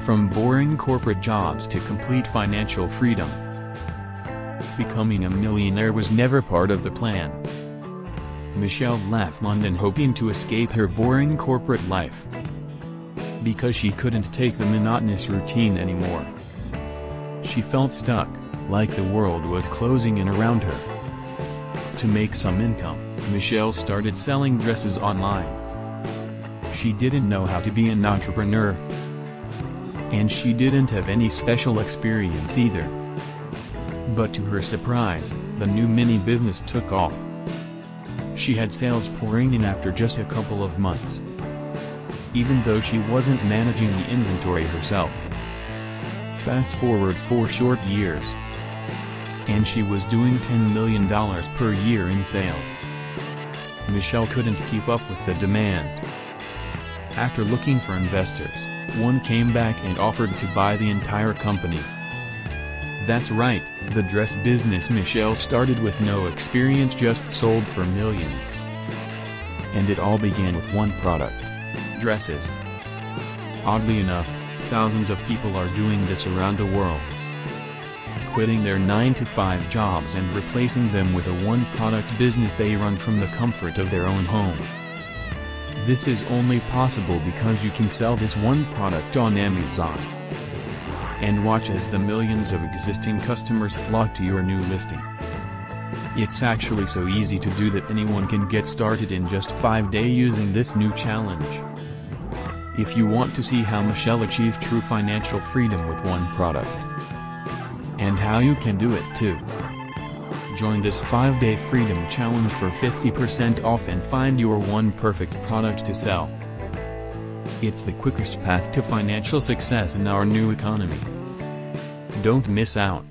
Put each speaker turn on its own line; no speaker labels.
From boring corporate jobs to complete financial freedom. Becoming a millionaire was never part of the plan. Michelle left London hoping to escape her boring corporate life. Because she couldn't take the monotonous routine anymore. She felt stuck, like the world was closing in around her. To make some income, Michelle started selling dresses online. She didn't know how to be an entrepreneur. And she didn't have any special experience either. But to her surprise, the new mini business took off. She had sales pouring in after just a couple of months. Even though she wasn't managing the inventory herself. Fast forward four short years. And she was doing $10 million per year in sales. Michelle couldn't keep up with the demand. After looking for investors, one came back and offered to buy the entire company. That's right, the dress business Michelle started with no experience just sold for millions. And it all began with one product. Dresses. Oddly enough, thousands of people are doing this around the world. Quitting their 9-to-5 jobs and replacing them with a one-product business they run from the comfort of their own home. This is only possible because you can sell this one product on Amazon and watch as the millions of existing customers flock to your new listing. It's actually so easy to do that anyone can get started in just 5 days using this new challenge. If you want to see how Michelle achieved true financial freedom with one product, and how you can do it too. Join this 5-day freedom challenge for 50% off and find your one perfect product to sell. It's the quickest path to financial success in our new economy. Don't miss out.